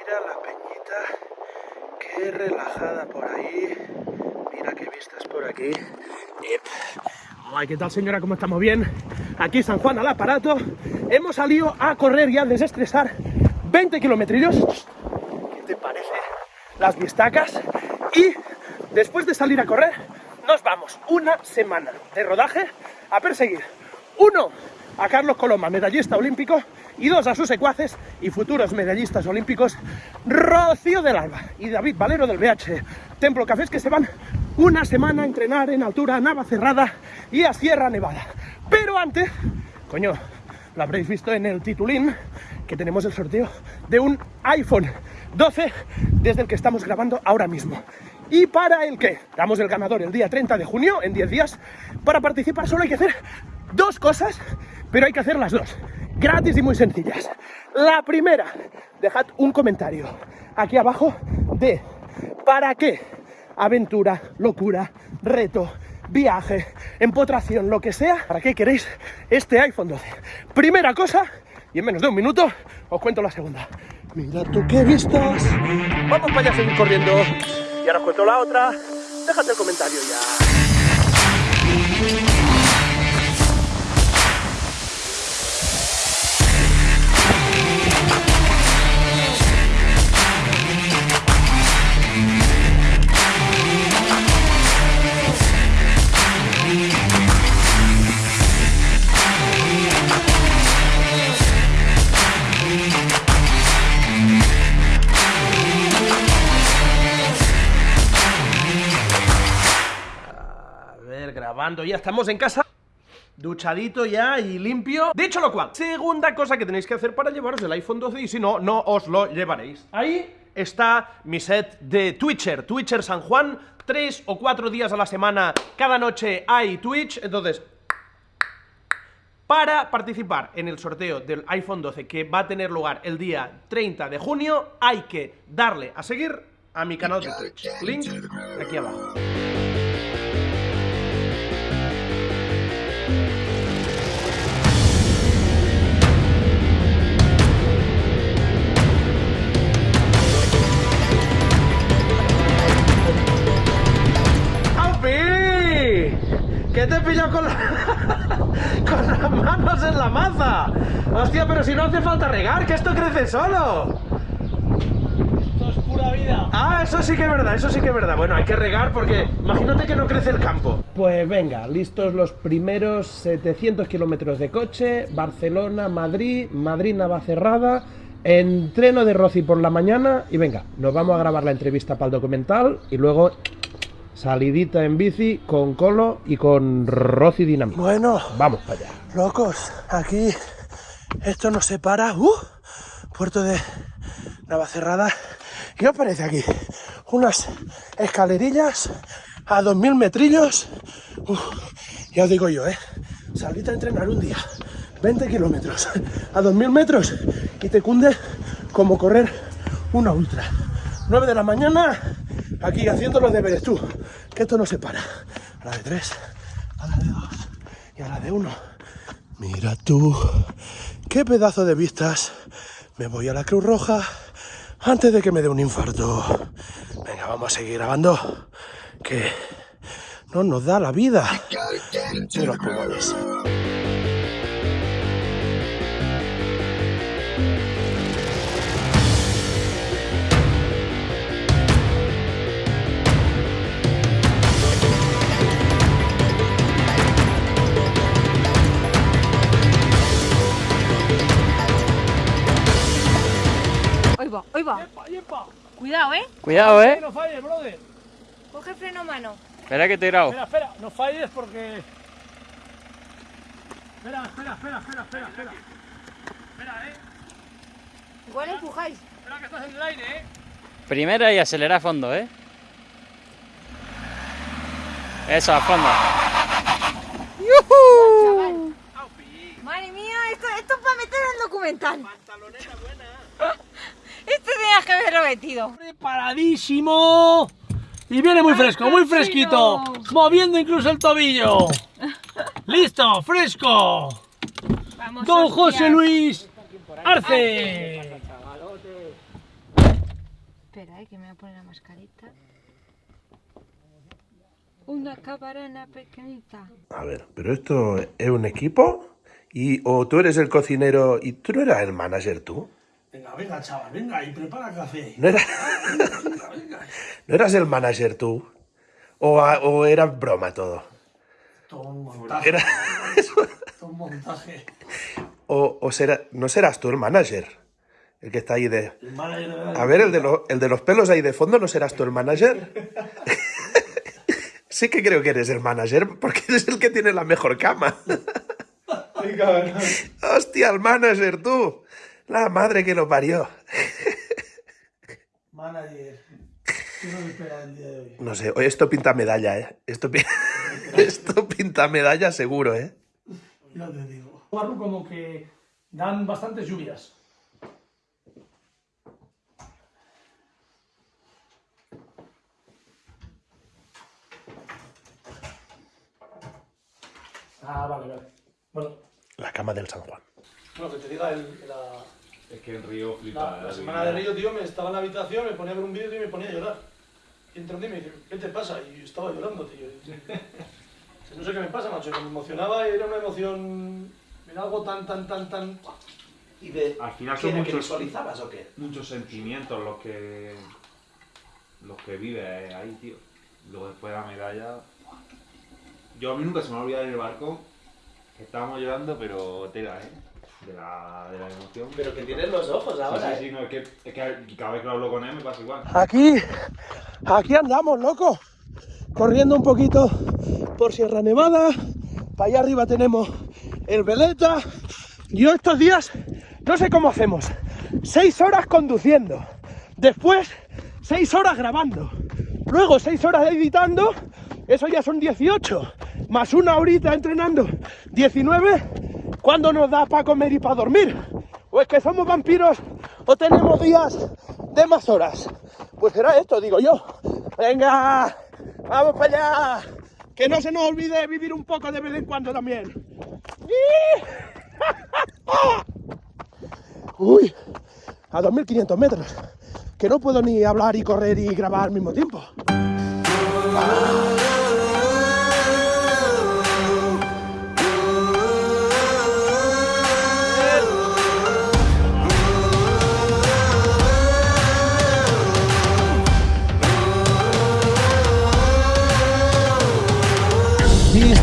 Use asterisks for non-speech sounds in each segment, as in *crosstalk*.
Mira la peñita, qué relajada por ahí. Mira qué vistas por aquí. Ay, ¿qué tal señora? ¿Cómo estamos? ¿Bien? Aquí San Juan al aparato. Hemos salido a correr y a desestresar 20 kilómetros. ¿Qué te parece? Las vistacas. Y después de salir a correr, nos vamos una semana de rodaje a perseguir. Uno, a Carlos Coloma, medallista olímpico, y dos a sus secuaces y futuros medallistas olímpicos, Rocío del Alba y David Valero del BH Templo Cafés, que se van una semana a entrenar en altura a Navacerrada y a Sierra Nevada. Pero antes, coño, lo habréis visto en el titulín, que tenemos el sorteo de un iPhone 12 desde el que estamos grabando ahora mismo. Y para el que damos el ganador el día 30 de junio, en 10 días, para participar solo hay que hacer dos cosas, pero hay que hacer las dos, gratis y muy sencillas. La primera, dejad un comentario aquí abajo de para qué aventura, locura, reto, viaje, empotración, lo que sea, ¿para qué queréis este iPhone 12? Primera cosa, y en menos de un minuto os cuento la segunda. Mira tú qué vistas. Vamos para allá a seguir corriendo. Y ahora os cuento la otra. Déjate el comentario ya. Grabando, ya estamos en casa duchadito ya y limpio. Dicho lo cual, segunda cosa que tenéis que hacer para llevaros el iPhone 12 y si no, no os lo llevaréis. Ahí está mi set de Twitcher, Twitcher San Juan, tres o cuatro días a la semana, cada noche hay Twitch, entonces... Para participar en el sorteo del iPhone 12 que va a tener lugar el día 30 de junio, hay que darle a seguir a mi canal de Twitch. Link aquí abajo. ¿Qué te pillado con, *laughs* con las manos en la maza? Hostia, pero si no hace falta regar, que esto crece solo. Esto es pura vida. Ah, eso sí que es verdad, eso sí que es verdad. Bueno, hay que regar porque imagínate que no crece el campo. Pues venga, listos los primeros 700 kilómetros de coche, Barcelona, Madrid, Madrid, Navacerrada, entreno de Rossi por la mañana y venga, nos vamos a grabar la entrevista para el documental y luego Salidita en bici con Colo y con Rosy Dinamita. Bueno, vamos para allá. Locos, aquí esto nos separa. Uh, puerto de Navacerrada. ¿Qué os parece aquí? Unas escalerillas a 2000 metrillos. Uh, ya os digo yo, ¿eh? Salita a entrenar un día, 20 kilómetros a 2000 metros y te cunde como correr una ultra. 9 de la mañana, aquí haciendo los deberes tú, que esto no se para. A la de 3, a la de 2 y a la de 1. Mira tú, qué pedazo de vistas. Me voy a la Cruz Roja antes de que me dé un infarto. Venga, vamos a seguir grabando, que no nos da la vida de los pulmones. Hoy va. Cuidado, ¿eh? Cuidado, ¿eh? No falles, brother. Coge freno mano. Espera que te he grabo. Espera, espera, no falles porque... Espera, espera, espera, espera, espera, espera. Espera, eh. Igual empujáis. Espera que estás en el aire, eh. Primera y acelera a fondo, ¿eh? Eso, a fondo. Chaval. Madre mía, esto, esto es para meter en el documental. Pantaloneta. Esto tenías que haberlo metido. Preparadísimo. Y viene muy fresco, muy fresquito. Moviendo incluso el tobillo. *laughs* Listo, fresco. Vamos, Don. José Luis Arce. Espera, eh, que me voy a poner la mascarita. Una cabarana pequeñita. A ver, pero esto es un equipo y o tú eres el cocinero y tú no eras el manager tú. Venga, venga, chaval, venga y prepara café. No, era- Venga, *laughs* venga. no eras el manager tú. O, a- o era broma todo. Todo un montaje. Era, *laughs* Todo un montaje. o, o será, no serás tú el manager. El que está ahí de. El manager de verdad. A ver, el de, lo- el de los pelos ahí de fondo, ¿no serás tú el manager? *laughs* sí que creo que eres el manager, porque eres el que tiene la mejor cama. Ay. Hostia, el manager, tú. La madre que lo parió. Manager. ¿Qué nos espera el día de hoy? No sé, esto pinta medalla, ¿eh? Esto, pi- *laughs* esto pinta medalla seguro, ¿eh? Ya te digo. Barru como que dan bastantes lluvias. Ah, vale, vale. Bueno, La cama del San Juan. bueno que te diga el, la, Es que en Río flipa. la, la semana de Río, tío, me estaba en la habitación, me ponía a ver un vídeo y me ponía a llorar. Y día y me dice, ¿qué te pasa? Y yo estaba llorando, tío. No sé qué me pasa, macho, que me emocionaba y era una emoción... Era algo tan, tan, tan, tan... ¿Y de Al final son muchos, visualizabas o qué? muchos sentimientos los que. los que vives ahí, tío. Luego después de la medalla. Yo a mí nunca se me ha olvidado en el barco que estábamos llorando, pero tela, ¿eh? De la, de la emoción. Pero que tienes los ojos Sí, ahora, sí, sí, no, es que, es que cada vez que hablo con él me pasa igual. Aquí, aquí andamos, loco. Corriendo un poquito por Sierra Nevada. Para allá arriba tenemos el Veleta. Yo estos días, no sé cómo hacemos. Seis horas conduciendo. Después, seis horas grabando. Luego, seis horas editando. Eso ya son 18. Más una horita entrenando. 19. ¿Cuándo nos da para comer y para dormir? ¿O es que somos vampiros o tenemos días de más horas? Pues será esto, digo yo. Venga, vamos para allá. Que no se nos olvide vivir un poco de vez en cuando también. *laughs* Uy, a 2.500 metros. Que no puedo ni hablar y correr y grabar al mismo tiempo.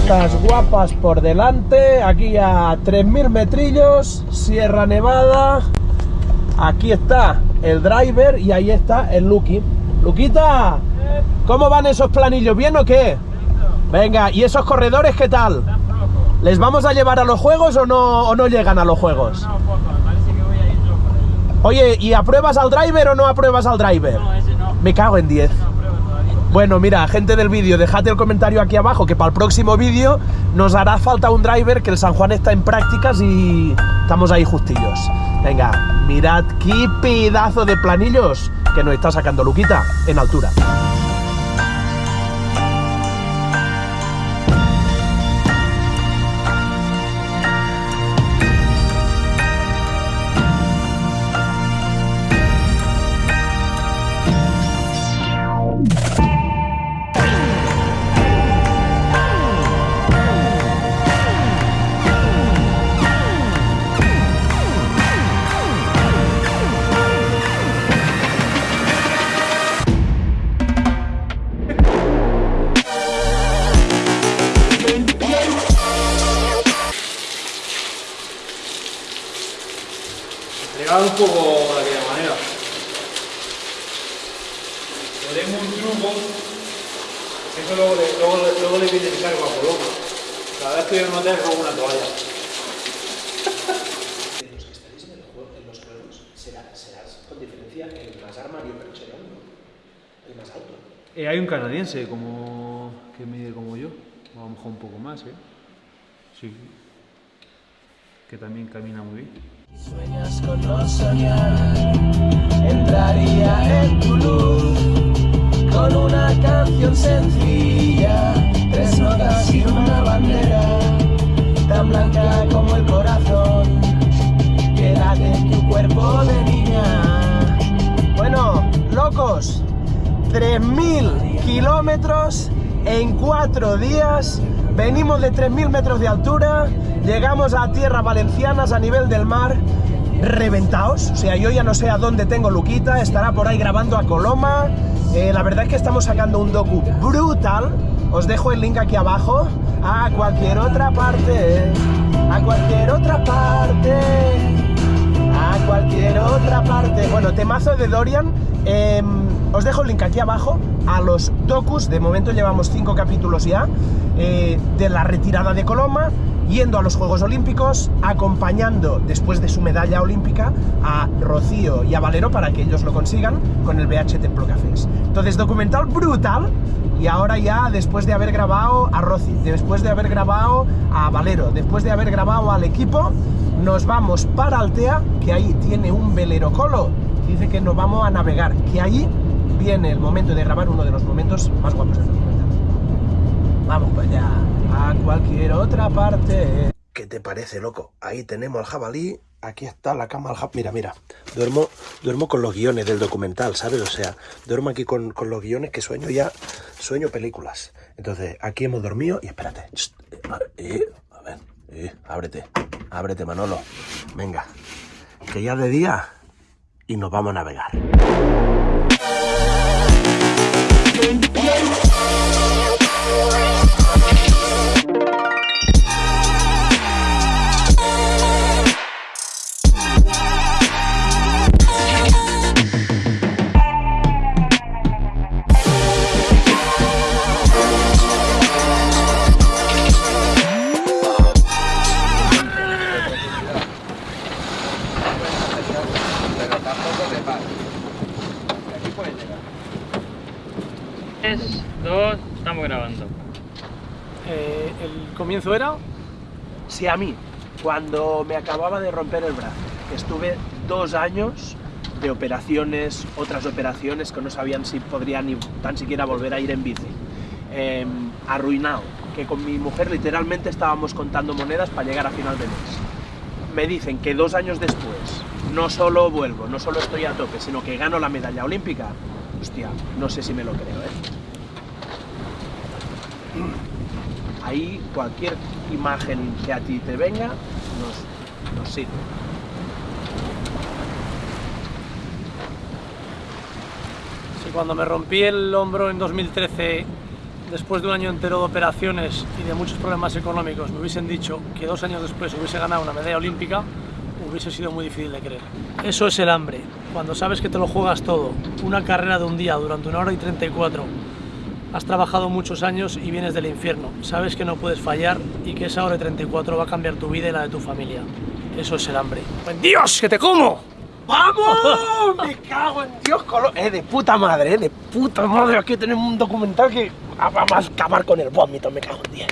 Vistas guapas por delante, aquí a 3.000 metrillos, Sierra Nevada. Aquí está el driver y ahí está el Lucky. Luquita, ¿cómo van esos planillos? ¿Bien o qué? Venga, ¿y esos corredores qué tal? ¿Les vamos a llevar a los juegos o no, o no llegan a los juegos? No, poco, me parece que voy a ir yo por ahí. Oye, ¿y apruebas al driver o no apruebas al driver? Me cago en 10. Bueno, mira, gente del vídeo, dejad el comentario aquí abajo que para el próximo vídeo nos hará falta un driver que el San Juan está en prácticas y estamos ahí justillos. Venga, mirad qué pedazo de planillos que nos está sacando Luquita en altura. Poco de aquella manera. Tenemos un truco. Eso luego le, luego, luego le viene el cargo a Coloma. Cada vez que yo no tengo una toalla. *laughs* los que estaréis en, los juegos serás con diferencia el más armario percherón, el más alto. Eh, hay un canadiense como que mide como yo, o a lo mejor un poco más, ¿eh? Sí. Que también camina muy bien. Sueñas con no soñar, entraría en tu luz con una canción sencilla, tres notas y una bandera, tan blanca como el corazón, que late en tu cuerpo de niña. Bueno, loco, 3.000 kilómetros en cuatro días. Venimos de 3.000 metros de altura, llegamos a tierras valencianas a nivel del mar, reventados. O sea, yo ya no sé a dónde tengo Luquita, estará por ahí grabando a Coloma. Eh, la verdad es que estamos sacando un docu brutal. Os dejo el link aquí abajo. A cualquier otra parte, a cualquier otra parte, a cualquier otra parte. Bueno, temazo de Dorian. em, os dejo el link aquí abajo a los docus. De momento llevamos cinco capítulos ya eh, de la retirada de Coloma yendo a los Juegos Olímpicos, acompañando después de su medalla olímpica a Rocío y a Valero para que ellos lo consigan con el BH Templo Cafés. Entonces, documental brutal. Y ahora ya, después de haber grabado a Rosy, después de haber grabado a Valero, después de haber grabado al equipo, nos vamos para Altea, que ahí tiene un velero colo. Dice que nos vamos a navegar, que ahí viene el momento de grabar uno de los momentos más guapos del documental. Vamos para allá, a cualquier otra parte. ¿Qué te parece, loco? Ahí tenemos al jabalí, aquí está la cama al jabalí. Mira, mira, duermo, duermo con los guiones del documental, ¿sabes? O sea, duermo aquí con, con los guiones que sueño ya, sueño películas. Entonces, aquí hemos dormido y espérate. Chst, eh, a ver, eh, ábrete, ábrete, Manolo. Venga, que ya de día y nos vamos a navegar. Si a mí, cuando me acababa de romper el brazo, estuve dos años de operaciones, otras operaciones que no sabían si podría ni tan siquiera volver a ir en bici, eh, arruinado, que con mi mujer literalmente estábamos contando monedas para llegar a final de mes. Me dicen que dos años después no solo vuelvo, no solo estoy a tope, sino que gano la medalla olímpica. Hostia, no sé si me lo creo, ¿eh? Ahí cualquier imagen que a ti te venga nos, nos sirve. Sí, cuando me rompí el hombro en 2013, después de un año entero de operaciones y de muchos problemas económicos, me hubiesen dicho que dos años después hubiese ganado una medalla olímpica, hubiese sido muy difícil de creer. Eso es el hambre, cuando sabes que te lo juegas todo, una carrera de un día durante una hora y 34. Has trabajado muchos años y vienes del infierno, sabes que no puedes fallar y que esa hora y 34 va a cambiar tu vida y la de tu familia. Eso es el hambre. ¡Buen Dios, que te como! ¡Vamos! *laughs* ¡Me cago en Dios! Colo eh, de puta madre, eh, de puta madre. Aquí tenemos un documental que va a acabar con el vómito, me cago en 10.